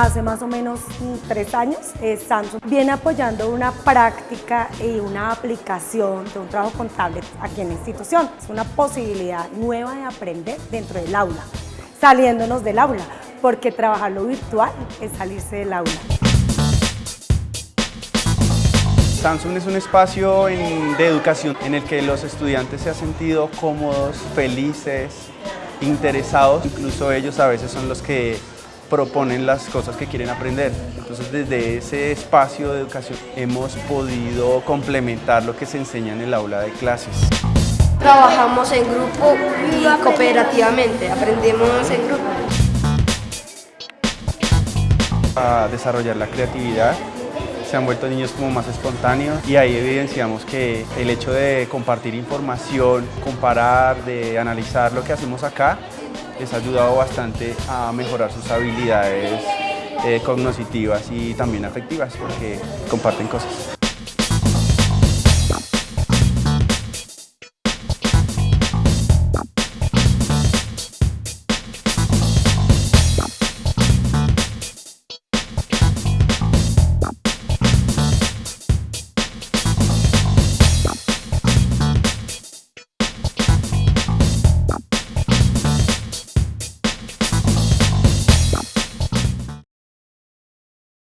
Hace más o menos tres años, eh, Samsung viene apoyando una práctica y una aplicación de un trabajo contable aquí en la institución. Es una posibilidad nueva de aprender dentro del aula, saliéndonos del aula, porque trabajar lo virtual es salirse del aula. Samsung es un espacio de educación en el que los estudiantes se han sentido cómodos, felices, interesados. Incluso ellos a veces son los que proponen las cosas que quieren aprender. Entonces desde ese espacio de educación hemos podido complementar lo que se enseña en el aula de clases. Trabajamos en grupo y cooperativamente, aprendemos en grupo. A desarrollar la creatividad se han vuelto niños como más espontáneos y ahí evidenciamos que el hecho de compartir información, comparar, de analizar lo que hacemos acá, les ha ayudado bastante a mejorar sus habilidades eh, cognitivas y también afectivas porque comparten cosas.